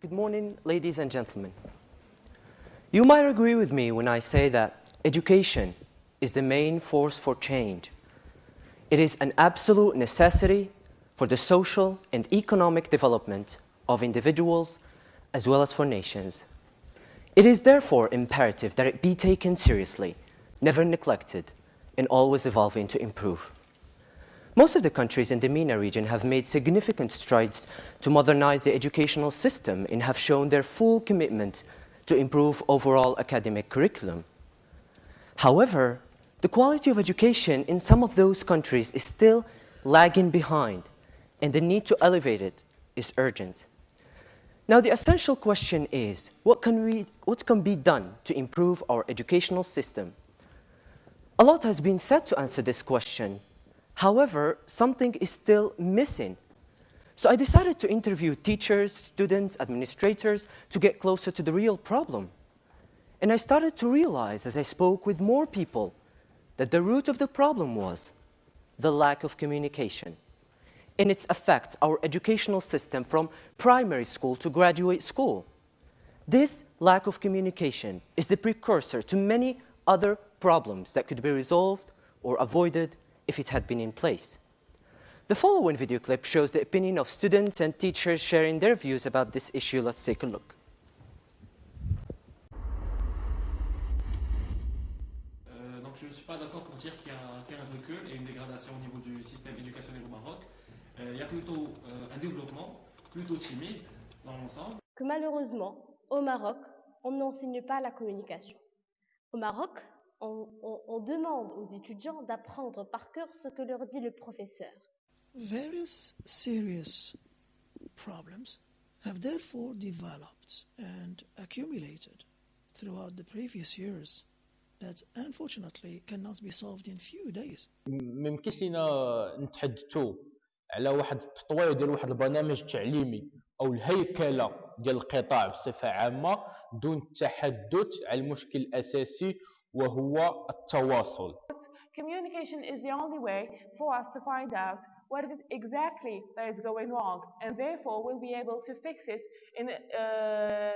Good morning, ladies and gentlemen. You might agree with me when I say that education is the main force for change. It is an absolute necessity for the social and economic development of individuals as well as for nations. It is therefore imperative that it be taken seriously, never neglected, and always evolving to improve. Most of the countries in the MENA region have made significant strides to modernize the educational system and have shown their full commitment to improve overall academic curriculum. However, the quality of education in some of those countries is still lagging behind, and the need to elevate it is urgent. Now, the essential question is, what can, we, what can be done to improve our educational system? A lot has been said to answer this question, However, something is still missing. So I decided to interview teachers, students, administrators to get closer to the real problem. And I started to realize as I spoke with more people that the root of the problem was the lack of communication. And it affects our educational system from primary school to graduate school. This lack of communication is the precursor to many other problems that could be resolved or avoided if it had been in place. The following video clip shows the opinion of students and teachers sharing their views about this issue. Let's take a look. Euh, donc je ne suis pas d'accord pour dire qu'il y, qu y, a un recul et une dégradation au niveau du système éducationnel au Maroc. Euh, il y a plutôt euh, un développement plutôt timide dans l'ensemble. Que malheureusement, au Maroc, on n'enseigne pas la communication. Au Maroc, on, on, on demande aux étudiants d'apprendre par cœur ce que leur dit le professeur. Various serious problems have therefore developed and accumulated throughout the previous years that unfortunately cannot be solved in few days. ما يمكنش لينا نتحدثوا على واحد التطوير ديال واحد البرنامج تعليمي او الهيكله ديال القطاع بصفه عامه دون التحدث على المشكل الاساسي وهو التواصل. Communication is the only way for us to find out what is it exactly that is going wrong and therefore we'll be able to fix it in, uh,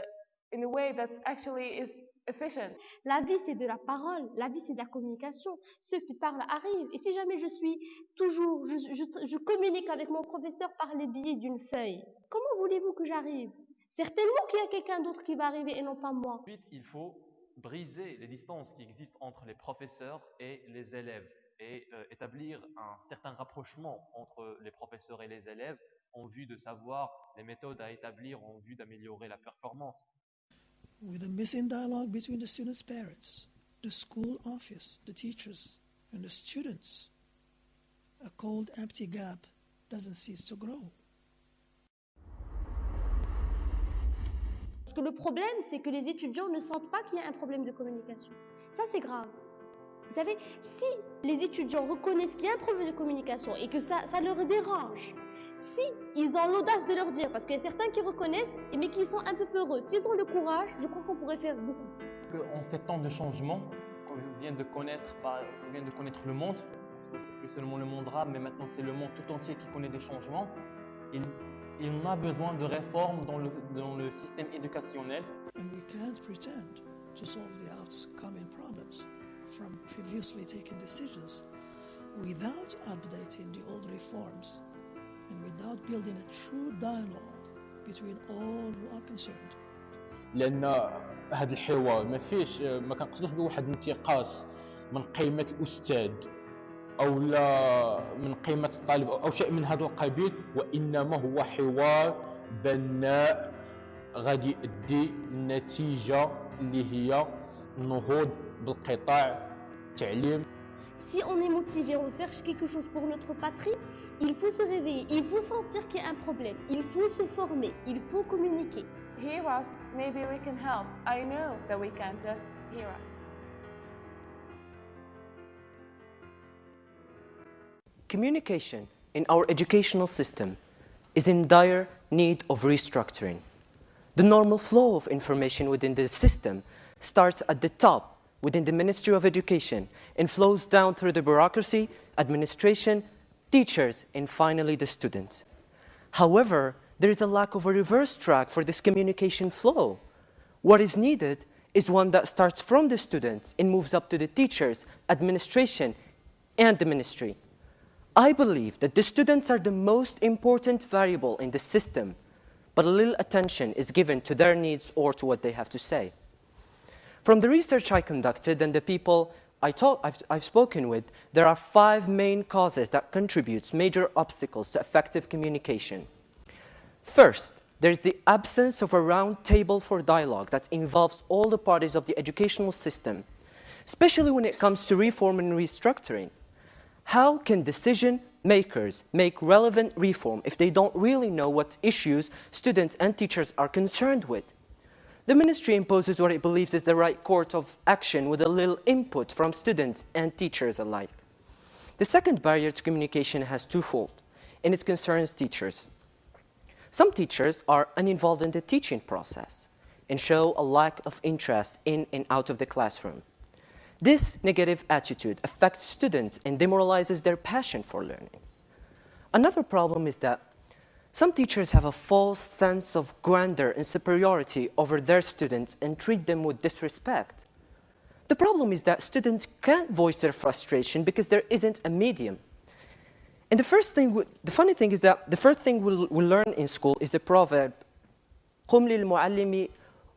in a way that actually is efficient. La vie, c'est de la parole. La vie, c'est de la communication. Ceux qui parlent arrivent. Et si jamais je suis toujours, je, je, je communique avec mon professeur par le biais d'une feuille, comment voulez-vous que j'arrive Certainement qu'il y a quelqu'un d'autre qui va arriver et non pas moi. Ensuite, il faut briser les distances qui existent entre les professeurs et les élèves et euh, établir un certain rapprochement entre les professeurs et les élèves en vue de savoir les méthodes à établir en vue d'améliorer la performance. With a missing dialogue between the students' parents, the school office, the teachers, and the students, a cold, empty gap doesn't cease to grow. Parce que le problème, c'est que les étudiants ne sentent pas qu'il y a un problème de communication. Ça, c'est grave. Vous savez, si les étudiants reconnaissent qu'il y a un problème de communication et que ça, ça leur dérange, si ils ont l'audace de leur dire, parce qu'il y a certains qui reconnaissent, mais qui sont un peu peureux, s'ils ont le courage, je crois qu'on pourrait faire beaucoup. En ces temps de changement, qu'on vient de connaître, bah, on vient de connaître le monde, parce que c'est plus seulement le monde arabe, mais maintenant c'est le monde tout entier qui connaît des changements. Il, il a besoin de réformes dans le, dans le système éducationnel. And we can't pretend to solve the outcoming problems from previously taken decisions without updating the old reforms and without building a true dialogue between all who are concerned. لان هذا الحوار ما فيش ما كنقصدوش بواحد الانتقاص من قيمه الاستاذ أو لا من قيمه الطالب أو شيء من هذا القبيل وانما هو حوار بناء غادي يؤدي النتيجه اللي هي النهوض بالقطاع التعليم Si on est motivé, on faire quelque chose pour notre patrie, il faut se réveiller, il faut sentir qu'il y a un problème, il faut se former, il faut communiquer. Hear us, maybe we can help. I know that we can just hear us. Communication in our educational system is in dire need of restructuring. The normal flow of information within the system starts at the top within the Ministry of Education and flows down through the bureaucracy, administration, teachers, and finally the students. However, there is a lack of a reverse track for this communication flow. What is needed is one that starts from the students and moves up to the teachers, administration, and the ministry. I believe that the students are the most important variable in the system, but a little attention is given to their needs or to what they have to say. From the research I conducted and the people I talk, I've, I've spoken with, there are five main causes that contribute major obstacles to effective communication. First, there's the absence of a round table for dialogue that involves all the parties of the educational system, especially when it comes to reform and restructuring. How can decision makers make relevant reform if they don't really know what issues students and teachers are concerned with? The ministry imposes what it believes is the right course of action with a little input from students and teachers alike. The second barrier to communication has twofold, and it concerns teachers. Some teachers are uninvolved in the teaching process and show a lack of interest in and out of the classroom. This negative attitude affects students and demoralizes their passion for learning. Another problem is that some teachers have a false sense of grandeur and superiority over their students and treat them with disrespect. The problem is that students can't voice their frustration because there isn't a medium. And the first thing, the funny thing is that the first thing we'll, we'll learn in school is the proverb, قم للمعلم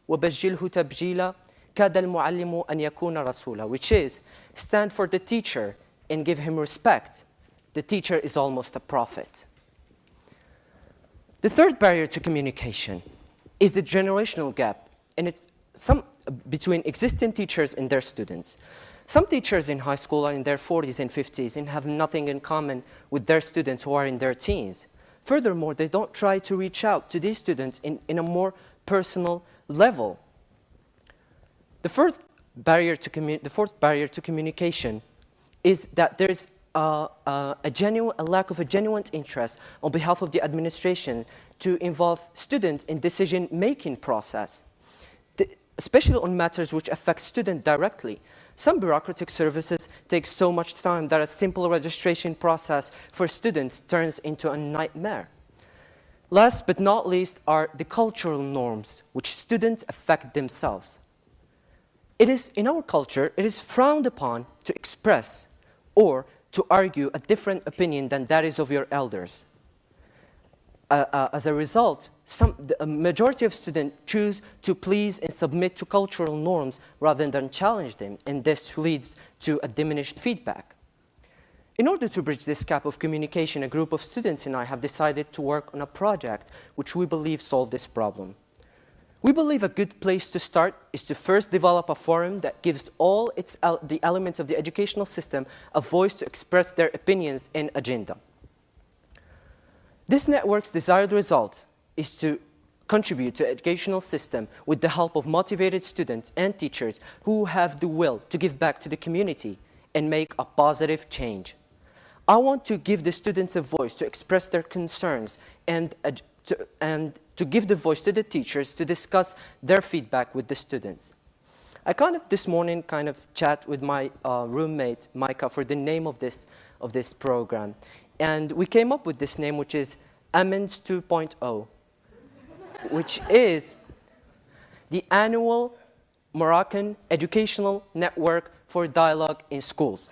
وبجله تبجيلا كاد المعلم أن يكون رسولا, which is stand for the teacher and give him respect. The teacher is almost a prophet. The third barrier to communication is the generational gap and it's some, between existing teachers and their students. Some teachers in high school are in their 40s and 50s and have nothing in common with their students who are in their teens. Furthermore, they don't try to reach out to these students in, in a more personal level. The fourth barrier to, the fourth barrier to communication is that there's uh, uh, a, genuine, a lack of a genuine interest on behalf of the administration to involve students in decision-making process, the, especially on matters which affect students directly. Some bureaucratic services take so much time that a simple registration process for students turns into a nightmare. Last but not least are the cultural norms which students affect themselves. It is, in our culture, it is frowned upon to express or to argue a different opinion than that is of your elders. Uh, uh, as a result, some, the, a majority of students choose to please and submit to cultural norms rather than challenge them, and this leads to a diminished feedback. In order to bridge this gap of communication, a group of students and I have decided to work on a project which we believe solve this problem. We believe a good place to start is to first develop a forum that gives all its, the elements of the educational system a voice to express their opinions and agenda. This network's desired result is to contribute to educational system with the help of motivated students and teachers who have the will to give back to the community and make a positive change. I want to give the students a voice to express their concerns and, and to give the voice to the teachers to discuss their feedback with the students. I kind of this morning kind of chat with my uh, roommate, Micah, for the name of this, of this program. And we came up with this name, which is Amends 2.0, which is the annual Moroccan Educational Network for Dialogue in Schools.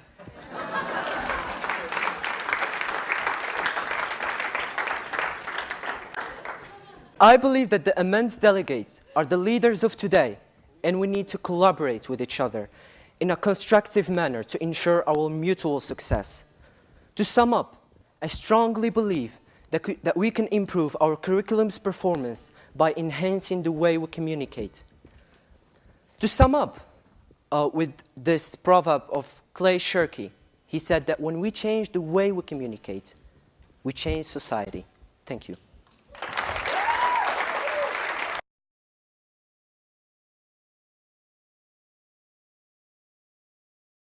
I believe that the Amends delegates are the leaders of today, and we need to collaborate with each other in a constructive manner to ensure our mutual success. To sum up, I strongly believe that, we can improve our curriculum's performance by enhancing the way we communicate. To sum up uh, with this proverb of Clay Shirky, he said that when we change the way we communicate, we change society. Thank you.